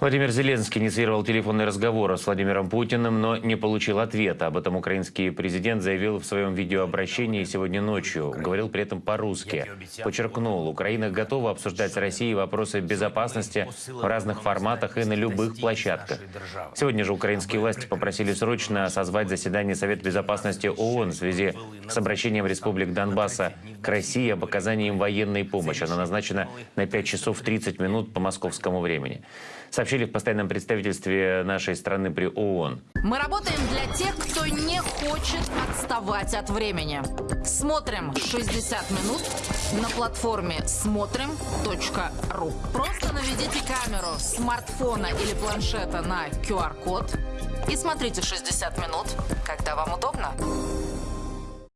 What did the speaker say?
Владимир Зеленский инициировал телефонный разговор с Владимиром Путиным, но не получил ответа. Об этом украинский президент заявил в своем видеообращении сегодня ночью. Говорил при этом по-русски. Подчеркнул, Украина готова обсуждать с Россией вопросы безопасности в разных форматах и на любых площадках. Сегодня же украинские власти попросили срочно созвать заседание Совета безопасности ООН в связи с обращением республик Донбасса к России об оказании им военной помощи. Она назначена на 5 часов 30 минут по московскому времени сообщили в постоянном представительстве нашей страны при ООН. Мы работаем для тех, кто не хочет отставать от времени. Смотрим 60 минут на платформе смотрим.ру. Просто наведите камеру смартфона или планшета на QR-код и смотрите 60 минут, когда вам удобно.